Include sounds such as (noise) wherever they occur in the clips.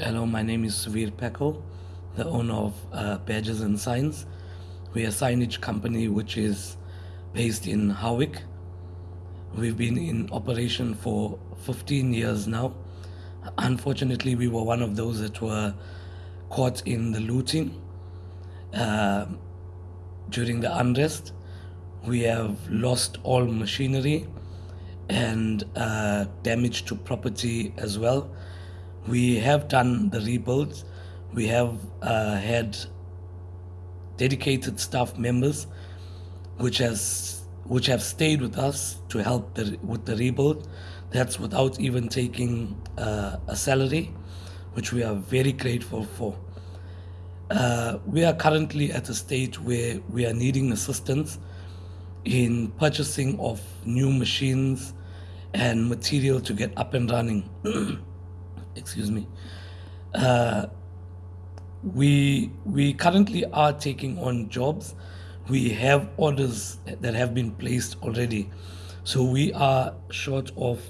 Hello, my name is Suvir Peko, the owner of uh, Badges and Signs. We're a signage company which is based in Howick. We've been in operation for 15 years now. Unfortunately, we were one of those that were caught in the looting uh, during the unrest. We have lost all machinery and uh, damage to property as well. We have done the rebuilds. We have uh, had dedicated staff members which has which have stayed with us to help the, with the rebuild. That's without even taking uh, a salary, which we are very grateful for. Uh, we are currently at a stage where we are needing assistance in purchasing of new machines and material to get up and running. (clears throat) Excuse me. Uh, we we currently are taking on jobs. We have orders that have been placed already, so we are short of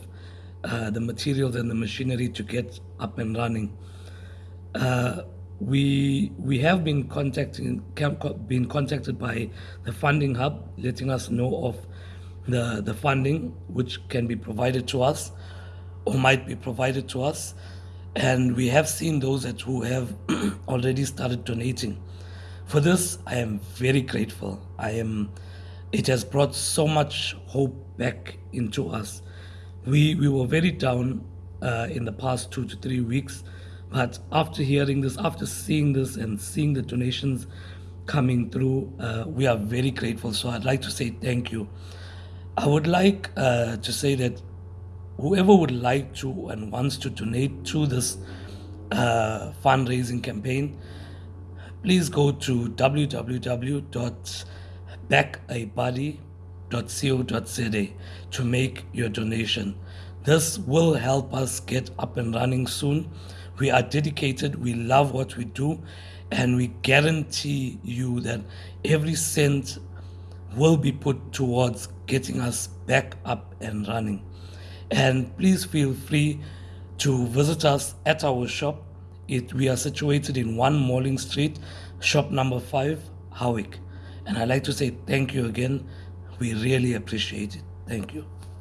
uh, the materials and the machinery to get up and running. Uh, we we have been contacting been contacted by the funding hub, letting us know of the, the funding which can be provided to us might be provided to us. And we have seen those that who have (clears throat) already started donating. For this, I am very grateful. I am, it has brought so much hope back into us. We, we were very down uh, in the past two to three weeks, but after hearing this, after seeing this and seeing the donations coming through, uh, we are very grateful. So I'd like to say thank you. I would like uh, to say that whoever would like to and wants to donate to this uh, fundraising campaign, please go to www.backabuddy.co.za to make your donation. This will help us get up and running soon. We are dedicated, we love what we do, and we guarantee you that every cent will be put towards getting us back up and running. And please feel free to visit us at our shop. It, we are situated in 1 Morling Street, shop number 5, Howick. And I'd like to say thank you again. We really appreciate it. Thank you.